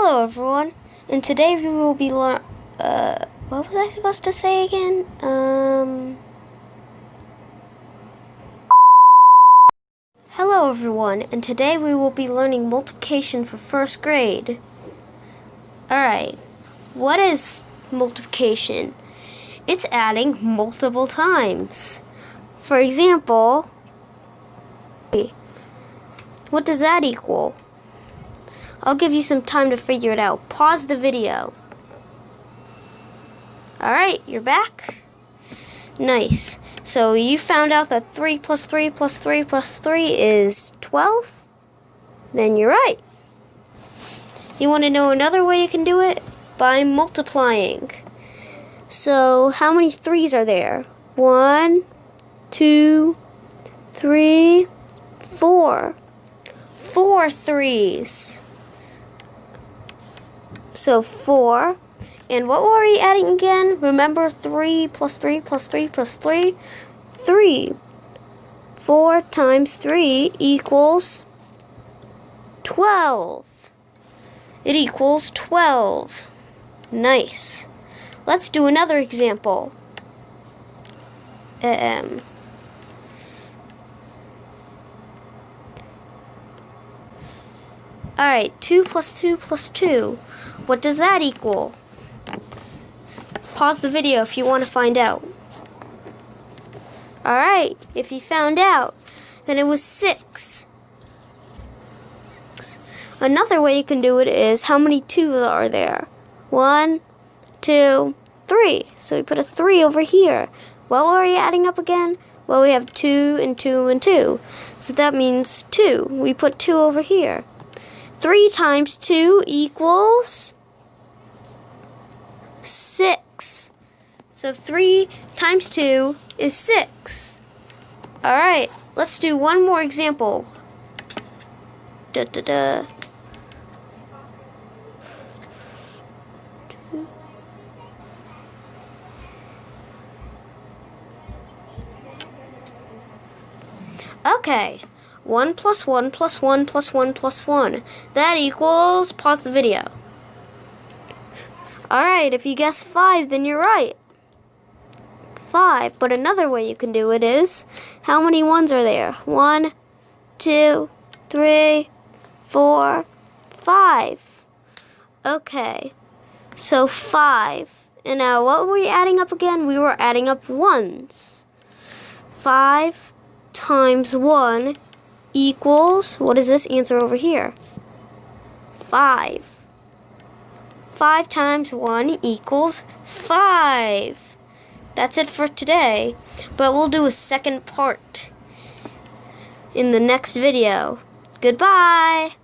Hello everyone, and today we will be learn. Uh, what was I supposed to say again? Um. Hello everyone, and today we will be learning multiplication for first grade. Alright, what is multiplication? It's adding multiple times. For example, what does that equal? I'll give you some time to figure it out. Pause the video. Alright, you're back? Nice. So you found out that 3 plus 3 plus 3 plus 3 is 12? Then you're right. You want to know another way you can do it? By multiplying. So how many 3's are there? One, two, three, four. Four threes. So 4. And what were we adding again? Remember 3 plus 3 plus 3 plus 3? 3. 4 times 3 equals 12. It equals 12. Nice. Let's do another example. Um, Alright, 2 plus 2 plus 2. What does that equal? Pause the video if you want to find out. Alright, if you found out, then it was 6. 6. Another way you can do it is, how many 2's are there? One, two, three. So we put a 3 over here. What were we adding up again? Well, we have 2 and 2 and 2. So that means 2. We put 2 over here. 3 times 2 equals 6. So 3 times 2 is 6. Alright, let's do one more example. Da da da. Okay, 1 plus 1 plus 1 plus 1 plus 1. That equals, pause the video. Alright, if you guess 5, then you're right. 5. But another way you can do it is, how many ones are there? One, two, three, four, five. Okay, so 5. And now what were we adding up again? We were adding up ones. 5 times 1 equals, what is this answer over here? 5. 5 times 1 equals 5. That's it for today, but we'll do a second part in the next video. Goodbye!